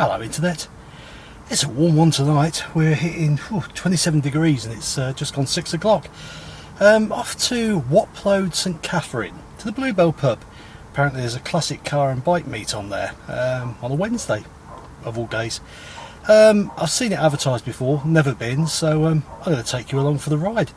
Hello Internet. It's a warm one tonight. We're hitting whew, 27 degrees and it's uh, just gone 6 o'clock. Um, off to Watplode St Catherine, to the Bluebell pub. Apparently there's a classic car and bike meet on there um, on a Wednesday of all days. Um, I've seen it advertised before, never been, so um, I'm going to take you along for the ride.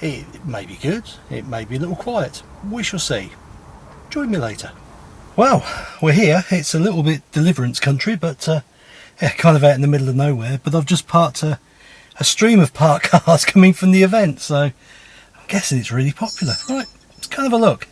It, it may be good, it may be a little quiet. We shall see. Join me later. Well, we're here. It's a little bit deliverance country, but uh, yeah, kind of out in the middle of nowhere. But I've just parked a, a stream of parked cars coming from the event, so I'm guessing it's really popular. Right, let's kind of a look.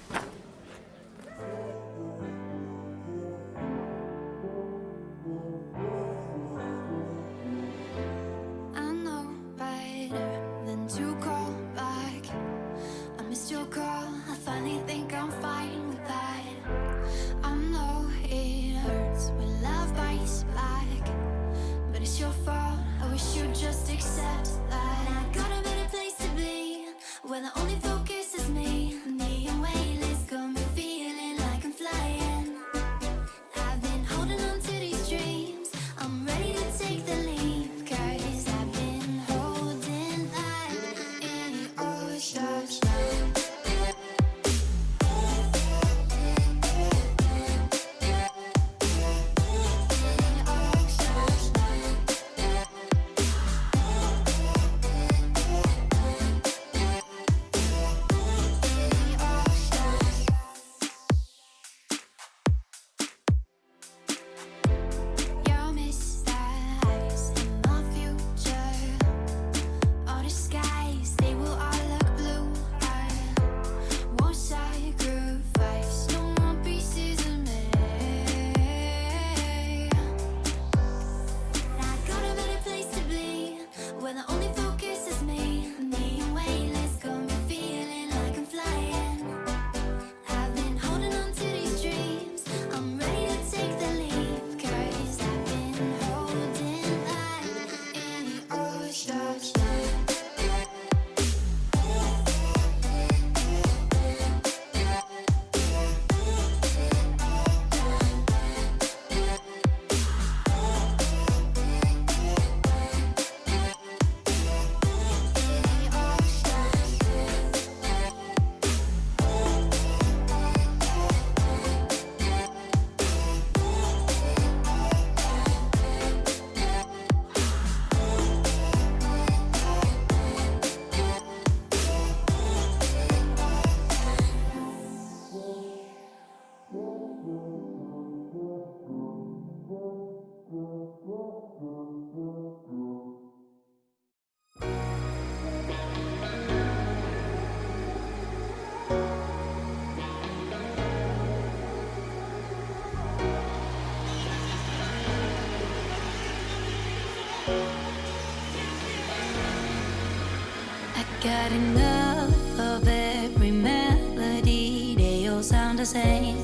The same.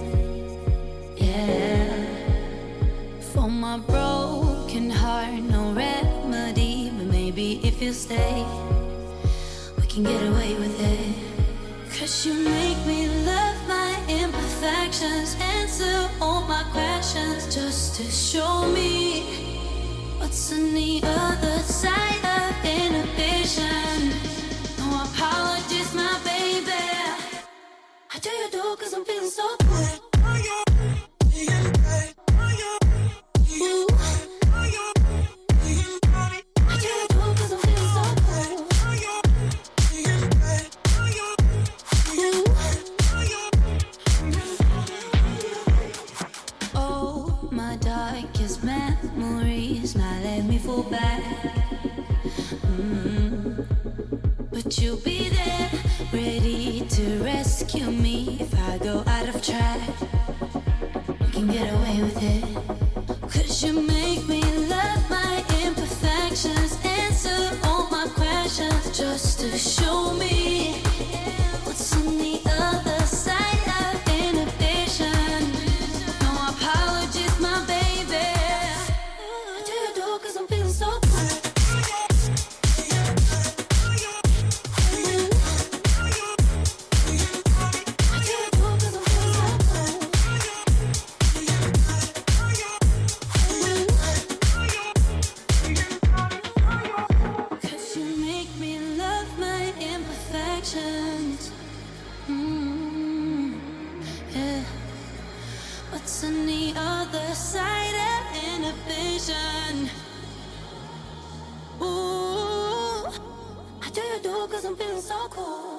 Yeah. For my broken heart, no remedy. But maybe if you stay, we can get away with it. Cause you make me love my imperfections, answer all my questions, just to show me what's in the cause I'm feeling so good. Oh, my darkest memories now let me fall back. Mm. But you'll be there, ready to rescue me I go out of track. We can get away with it. Cause you on the other side of inhibition. Ooh, I tell you do cause I'm feeling so cool.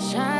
Shine